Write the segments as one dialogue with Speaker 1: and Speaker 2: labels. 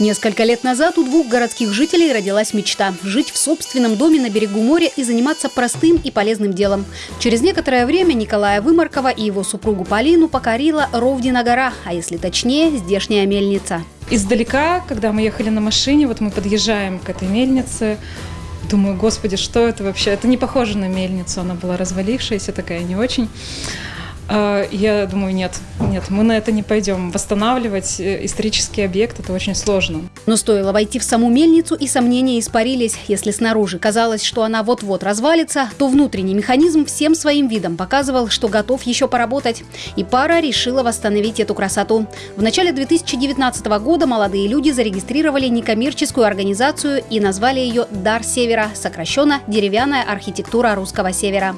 Speaker 1: Несколько лет назад у двух городских жителей родилась мечта – жить в собственном доме на берегу моря и заниматься простым и полезным делом. Через некоторое время Николая Вымаркова и его супругу Полину покорила Ровдина гора, а если точнее – здешняя мельница.
Speaker 2: Издалека, когда мы ехали на машине, вот мы подъезжаем к этой мельнице, думаю, господи, что это вообще? Это не похоже на мельницу, она была развалившаяся, такая не очень. А, я думаю, нет, нет, мы на это не пойдем. Восстанавливать э, исторический объект – это очень сложно.
Speaker 1: Но стоило войти в саму мельницу, и сомнения испарились. Если снаружи казалось, что она вот-вот развалится, то внутренний механизм всем своим видом показывал, что готов еще поработать. И пара решила восстановить эту красоту. В начале 2019 года молодые люди зарегистрировали некоммерческую организацию и назвали ее «Дар Севера», сокращенно «Деревянная архитектура русского севера».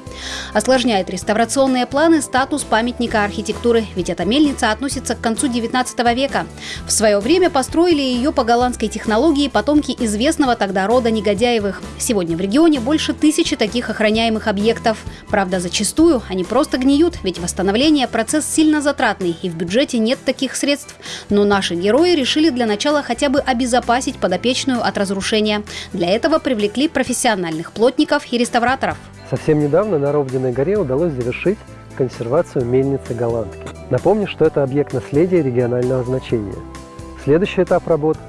Speaker 1: Осложняет реставрационные планы статус памятника архитектуры, ведь эта мельница относится к концу 19 века. В свое время построили ее по голландской технологии потомки известного тогда рода Негодяевых. Сегодня в регионе больше тысячи таких охраняемых объектов. Правда, зачастую они просто гниют, ведь восстановление – процесс сильно затратный, и в бюджете нет таких средств. Но наши герои решили для начала хотя бы обезопасить подопечную от разрушения. Для этого привлекли профессиональных плотников и реставраторов.
Speaker 3: Совсем недавно на Ровдиной горе удалось завершить консервацию мельницы голландки. Напомню, что это объект наследия регионального значения. Следующий этап работ –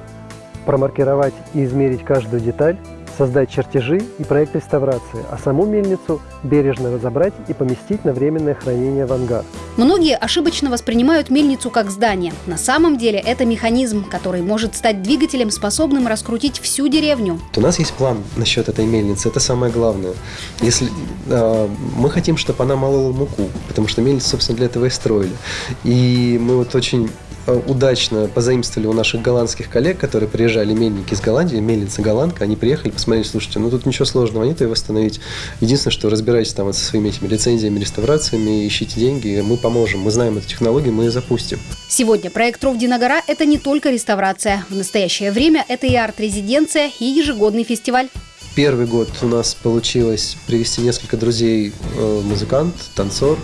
Speaker 3: промаркировать и измерить каждую деталь, создать чертежи и проект реставрации, а саму мельницу бережно разобрать и поместить на временное хранение в ангар.
Speaker 1: Многие ошибочно воспринимают мельницу как здание. На самом деле это механизм, который может стать двигателем, способным раскрутить всю деревню.
Speaker 4: У нас есть план насчет этой мельницы, это самое главное. Если э, мы хотим, чтобы она молола муку, потому что мельницу, собственно, для этого и строили. И мы вот очень удачно позаимствовали у наших голландских коллег, которые приезжали, мельники из Голландии, мельница голландка, они приехали, посмотрели, слушайте, ну тут ничего сложного нет, и восстановить. Единственное, что разбирайтесь там вот со своими этими лицензиями, реставрациями, ищите деньги, мы поможем, мы знаем эту технологию, мы ее запустим.
Speaker 1: Сегодня проект Ровдина гора – это не только реставрация. В настоящее время это и арт-резиденция, и ежегодный фестиваль.
Speaker 4: Первый год у нас получилось привести несколько друзей, э, музыкант, танцор,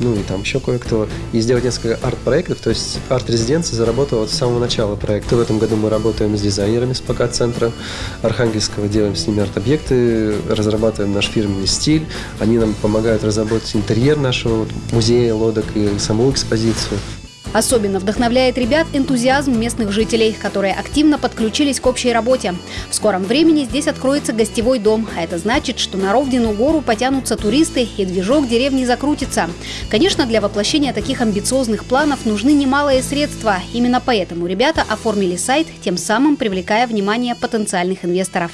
Speaker 4: ну и там еще кое-кто, и сделать несколько арт-проектов, то есть арт-резиденция заработала вот с самого начала проекта. В этом году мы работаем с дизайнерами с ПК-центра Архангельского, делаем с ними арт-объекты, разрабатываем наш фирменный стиль, они нам помогают разработать интерьер нашего музея лодок и саму экспозицию.
Speaker 1: Особенно вдохновляет ребят энтузиазм местных жителей, которые активно подключились к общей работе. В скором времени здесь откроется гостевой дом, а это значит, что на Ровдину гору потянутся туристы и движок деревни закрутится. Конечно, для воплощения таких амбициозных планов нужны немалые средства. Именно поэтому ребята оформили сайт, тем самым привлекая внимание потенциальных инвесторов.